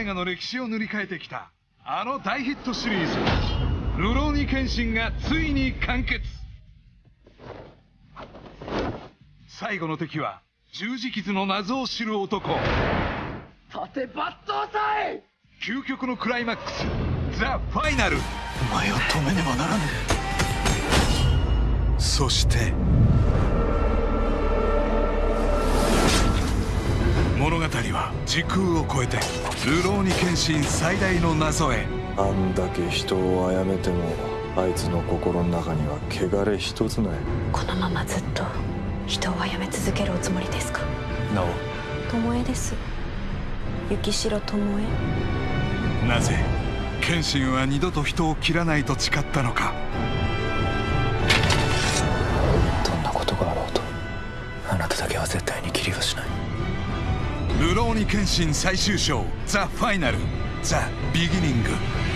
映画の歴史を塗り替えてきたあの大ヒットシリーズ「ルローニケンシン」がついに完結。最後の敵は十字傷の謎を知る男。盾抜刀祭！究極のクライマックスザ・ファイナル。お前を止めねばならぬ。そして物語は時空を超えて流浪に献身最大の謎へ。あんだけ人を殺めてもあいつの心の中には汚れ一つない。このままずっと人を殺め続けるおつもりですか？なお。巴です。雪城巴？なぜ謙信は二度と人を切らないと誓ったのか。どんなことがあろうとあなただけは絶対に切りはしないルローニケンシン最終章ザ・ファイナルザ・ビギニング。